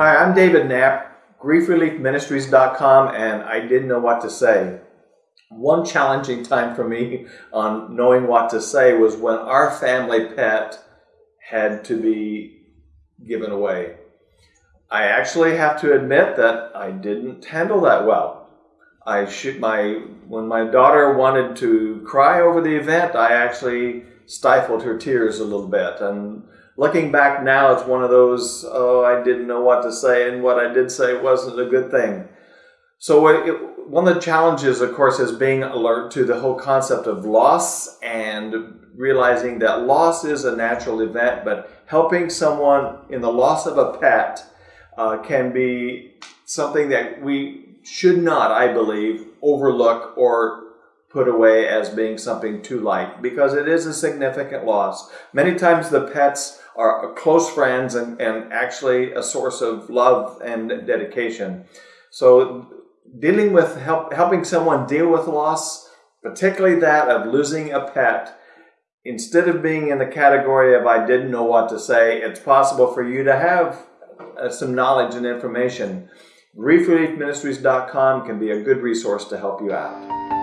Hi, I'm David Knapp, griefreliefministries.com, and I didn't know what to say. One challenging time for me on knowing what to say was when our family pet had to be given away. I actually have to admit that I didn't handle that well. I should my when my daughter wanted to cry over the event, I actually stifled her tears a little bit and looking back now, it's one of those, oh, I didn't know what to say, and what I did say wasn't a good thing. So, it, one of the challenges, of course, is being alert to the whole concept of loss and realizing that loss is a natural event, but helping someone in the loss of a pet uh, can be something that we should not, I believe, overlook or put away as being something too light because it is a significant loss. Many times the pets are close friends and, and actually a source of love and dedication. So dealing with help, helping someone deal with loss, particularly that of losing a pet, instead of being in the category of I didn't know what to say, it's possible for you to have uh, some knowledge and information. GriefReliefMinistries.com can be a good resource to help you out.